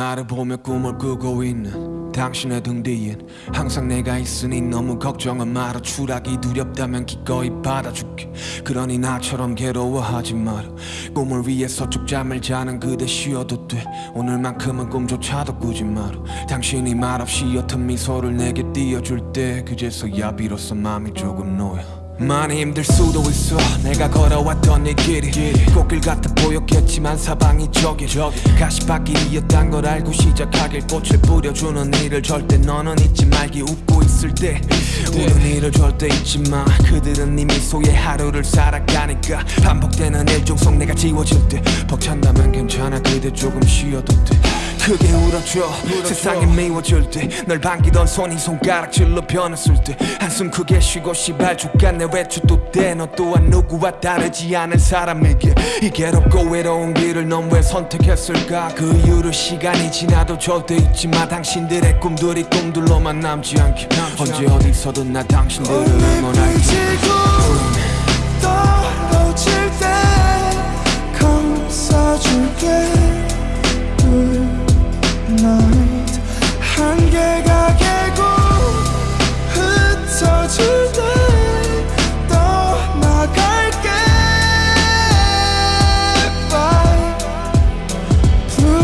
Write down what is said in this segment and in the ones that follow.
나를 보며 꿈을 꾸고 있는 당신의 등 뒤엔 항상 내가 있으니 너무 걱정은 마라. 추락이 두렵다면 기꺼이 받아줄게. 그러니 나처럼 괴로워하지 마라. 꿈을 위해서 쭉 잠을 자는 그대 쉬어도 돼. 오늘만큼은 꿈조차도 꾸지 마라. 당신이 말없이 옅은 미소를 내게 띄워줄 때 그제서야 비로소 마음이 조금 놓여 많이 힘들 수도 있어. 내가 걸어왔던 이 길이 꽃길 같아 보였겠지만 사방이 저기 가시밭길이었단 걸 알고 시작하길 꽃을 뿌려주는 일을 절대 너는 잊지 말기 웃고 있을 때. 우는 일을 절대 잊지 마. 그들은 이미 소의 하루를 살아가니까 반복되는 일중 속 내가 지워질 때 벅찬다면 괜찮아. 그대 조금 쉬어도 돼 크게 울어줘. 세상이 미워질 때 널 반기던 손이 손가락질로 변했을 때 한숨 크게 쉬고 시발 죽겠네 외출도 돼너 또한 누구와 다르지 않은 사람에게 이 괴롭고 외로운 길을 넌 왜 선택했을까? 그 이유를 시간이 지나도 절대 잊지 마. 당신들의 꿈들이 꿈들로만 남지 않게. 언제 어디서든 나 당신들을 응원할게 한계가 깨고 흩어질 때 떠나갈게. Bye.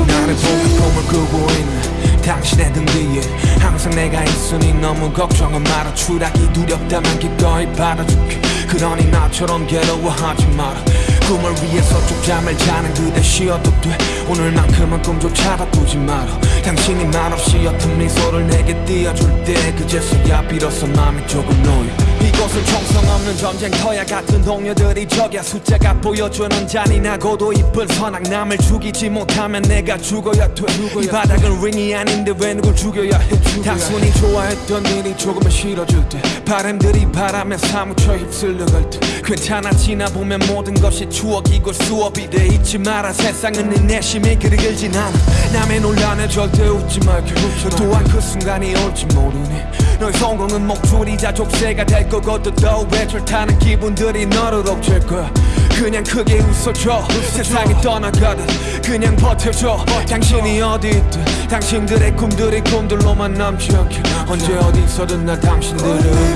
나를 보며 꿈을 꾸고 있는 당신의 등 뒤에 항상 내가 있으니 너무 걱정은 마라. 추락이 두렵다면 기꺼이 받아줄게. 그러니 나처럼 괴로워하지 마라. 꿈을 위해서 쭉 잠을 자는 그대 쉬어도 돼. 오늘만큼은 꿈조차도 꾸지 마라 당신이 말없이 옅은 미소를 내게 띄워줄 때 그제서야 비로소 마음이 조금 놓여. 이곳은 총성 없는 전쟁터야 같은 동료들이 적야 숫자가 보여주는 잔인하고도 이쁜 선악. 남을 죽이지 못하면 내가 죽어야 돼이 바닥은 링이 아닌데 왜 누굴 죽여야 해? 단순히 좋아했던 일이 조금은 싫어질 때 바람들이 바람에 사무쳐 휩쓸려갈 때 괜찮아 지나보면 모든 것이 추억이고 수업이 돼 잊지 마라. 세상은 네 내심이 그리 길진 않아 남의 논란에 절대 웃지 말게 또한 그 순간이 올지 모르니. 너의 성공은 목줄이자 족쇄가 될 거거든 또 외출 타는 기분들이 너를 옥죄일 거야. 그냥 크게 웃어줘. 세상이 떠나가듯 그냥 버텨줘. 당신이 어디 있든 당신들의 꿈들이 꿈들로만 남지 않게. 언제 어디서든 나 당신들을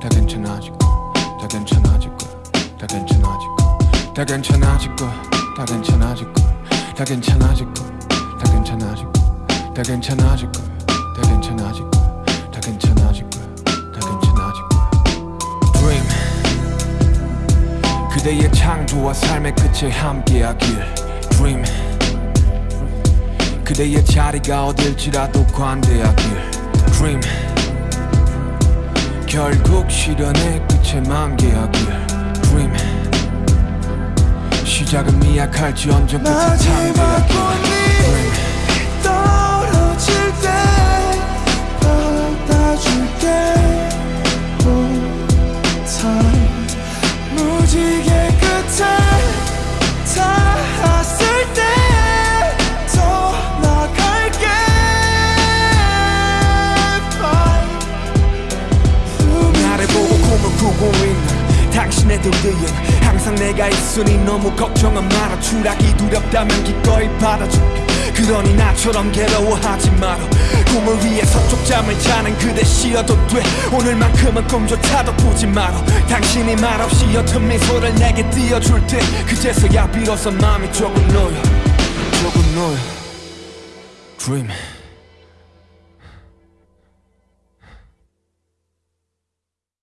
다 괜찮아질 거야 다 괜찮아질 거야 다 괜찮아질 거야 다 괜찮아질 거야 다 괜찮아질 거야 다 괜찮아질 거야 다 괜찮아질 거야 다 괜찮아질 거야 다 괜찮아질 거야 다 괜찮아질 거야 다 괜찮아질 거야 Dream 그대의 창조와 삶의 끝에 함께하길 Dream 그대의 자리가 어딜지라도 관대하길 Dream 결국 실현의 끝에 만개하길 Dream 시작은 미약할지언정 끝에 참대하길 꽃 등 항상 내가 있으니 너무 걱정은 마라. 추락이 두렵다면 기꺼이 받아줄게. 그러니 나처럼 괴로워하지 마라. 꿈을 위해 서 쪽 잠을 자는 그대 쉬어도 돼. 오늘만큼은 꿈조차도 꾸지 마라. 당신이 말없이 옅은 미소를 내게 띄워줄 때 그제서야 비로소 마음이 조금 놓여. 조금 놓여. Dream